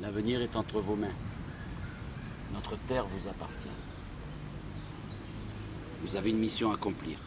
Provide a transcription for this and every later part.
L'avenir est entre vos mains. Notre terre vous appartient. Vous avez une mission à accomplir.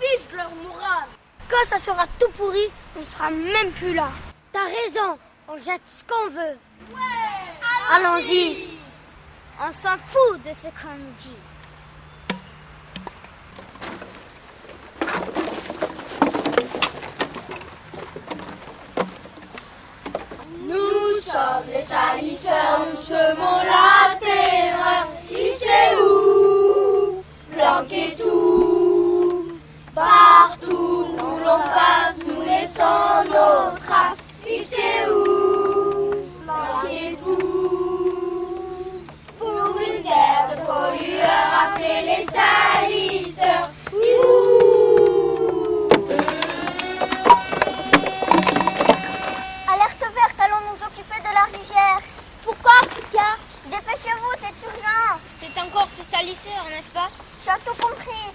Fiche de leur morale. Quand ça sera tout pourri, on sera même plus là. T'as raison, on jette ce qu'on veut. Allons-y. On s'en fout de ce qu'on dit. Salisseurs, n'est-ce pas? As tout compris.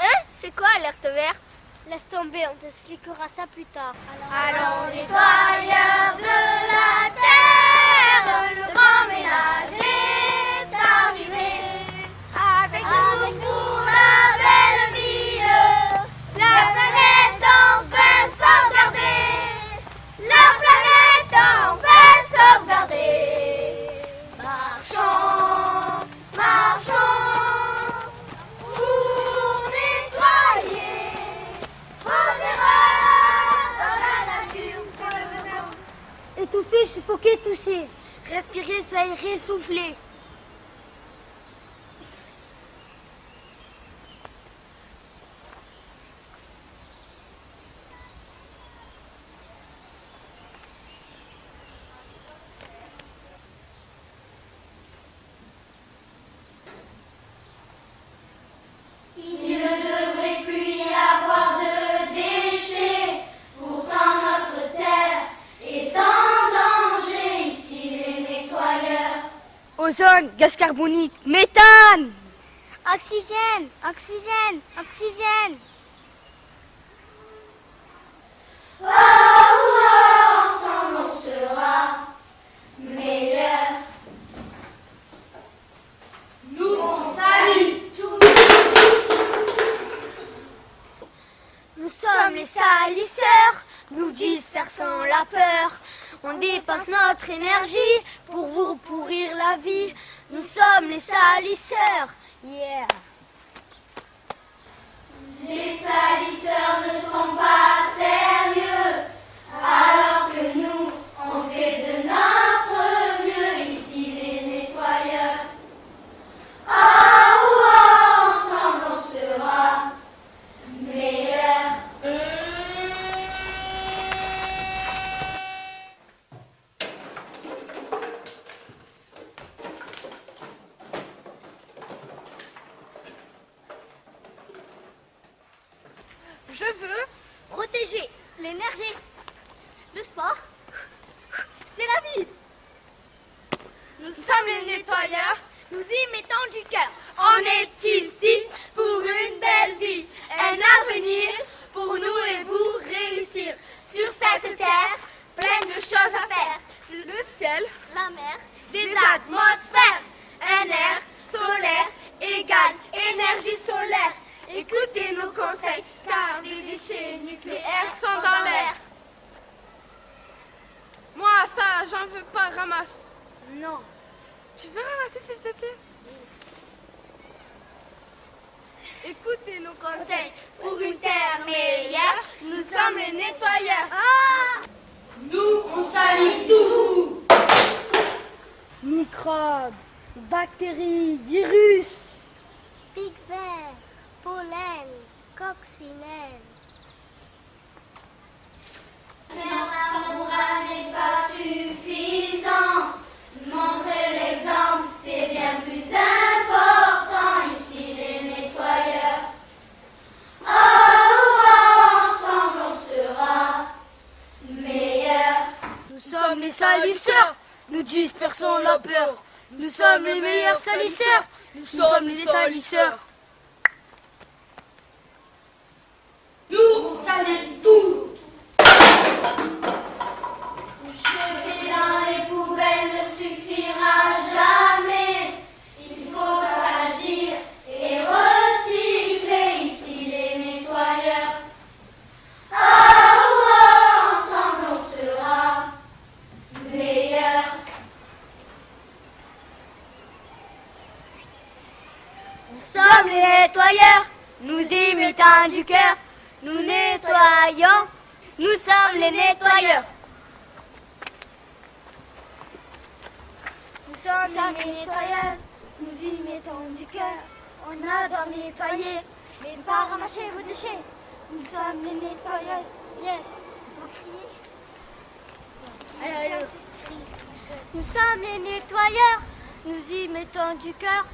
Hein? C'est quoi alerte verte? Laisse tomber, on t'expliquera ça plus tard. Allons nettoyeurs de la terre, le grand ménage Étouffé, suffoqué, touché. Respirer, s'aérer, souffler. Il ne devrait plus y avoir de déchets. Pourtant notre terre est en danger. Ici les nettoyeurs. Ozone, gaz carbonique, méthane Oxygène, oxygène, oxygène. Oh, oh, ensemble on sera meilleurs. Nous on salue tous. Nous sommes les salisseurs, nous dispersons la peur. On dépasse notre énergie pour vous pourrir la vie. Nous sommes les salisseurs. Yeah. Les salisseurs ne sont pas sérieux, alors que nous, on fait de notre mieux ici les nettoyeurs. Ah, oh, oh, ensemble on sera meilleurs. Je veux protéger l'énergie. Le sport, c'est la vie. Nous sommes les nettoyeurs. Nous y mettons du cœur. On est ici pour une belle vie. Un avenir pour nous et vous réussir. Sur cette terre, plein de choses à faire? Le ciel, la mer, des atmosphères. Un air solaire égale énergie solaire. Écoutez nos conseils, car les déchets nucléaires sont dans l'air. Moi, ça, j'en veux pas, ramasse. Non. Tu veux ramasser, s'il te plaît? Écoutez nos conseils pour une terre meilleure. Nous sommes les nettoyeurs. Nous, on salue toujours. Microbes, bactéries, virus. Vert, pollen, finesse. Faire l'amour n'est pas suffisant. Montrer l'exemple, c'est bien plus important. Ici, les nettoyeurs. Ensemble, on sera meilleurs. Nous sommes les salisseurs. Nous dispersons la peur. Nous sommes les meilleurs salisseurs. Nous sommes les salisseurs. Nous, on salit tout. Jeter dans les poubelles ne suffira jamais. Il faut agir et recycler ici les nettoyeurs. Ensemble on sera meilleurs. Nous sommes les nettoyeurs. Nous y mettons du cœur. Nous nettoyons. Nous sommes les nettoyeurs. Nous sommes les nettoyeuses. Nous y mettons du cœur. On adore nettoyer, mais pas ramasser vos déchets. Nous sommes les nettoyeuses. Yes. Vous criez Allez, allez. Nous sommes les nettoyeurs. Nous y mettons du cœur.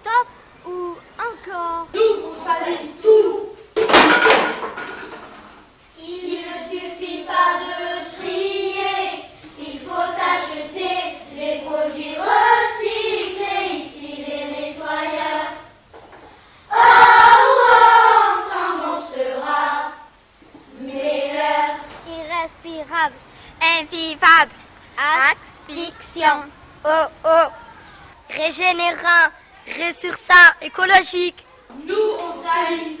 Stop ou encore Il ne suffit pas de trier, il faut acheter les produits recyclés, ici les nettoyeurs. Oh, oh, ensemble on sera meilleurs. Irrespirable, invivable, asphyxiant, oh oh, régénérant, ressourçant, écologique. Nous on salit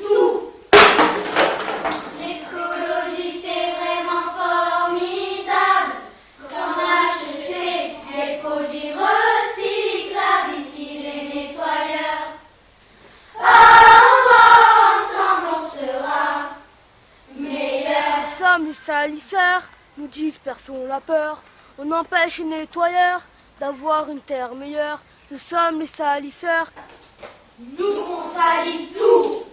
salisseurs, nous dispersons la peur. On empêche les nettoyeurs d'avoir une terre meilleure. Nous sommes les salisseurs. Nous on salit tout.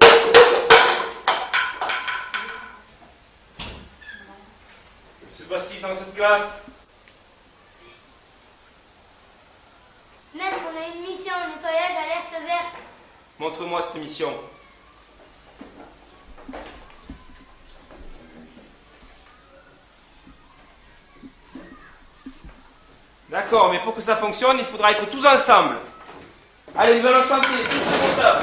Que se passe-t-il dans cette classe Maître, on a une mission, nettoyage alerte verte. Montre-moi cette mission. D'accord, mais pour que ça fonctionne, il faudra être tous ensemble. Allez, nous allons chanter, tous ce compteur.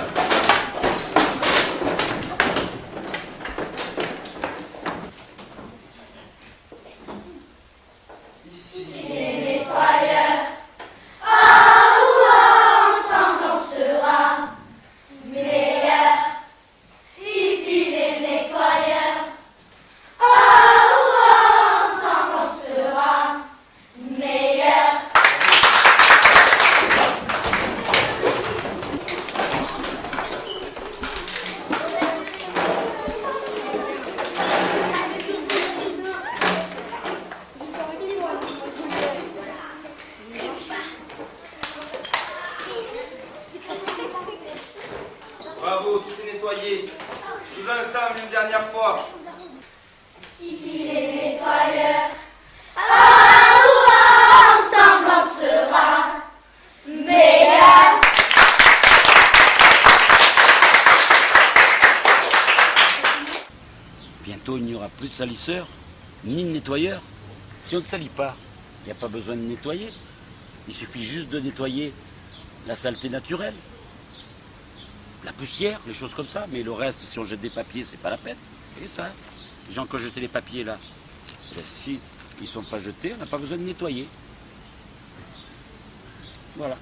Ici. Les nettoyeurs. Oh, oh, ensemble on sera meilleurs. Ici les nettoyeurs. Oh, oh, ensemble on sera meilleurs. Bravo, tout est nettoyé. Tous ensemble une dernière fois. Ici les nettoyeurs. Ah, ouah, ensemble on sera meilleurs. Bientôt, il n'y aura plus de salisseurs, ni de nettoyeurs. Si on ne salit pas, il n'y a pas besoin de nettoyer. Il suffit juste de nettoyer la saleté naturelle, la poussière, les choses comme ça. Mais le reste, si on jette des papiers, c'est pas la peine. Et ça, les gens qui ont jeté les papiers là, eh bien, si ils ne sont pas jetés, on n'a pas besoin de nettoyer. Voilà.